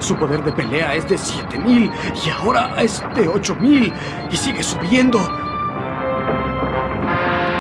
Su poder de pelea es de 7000 y ahora es de 8000 y sigue subiendo.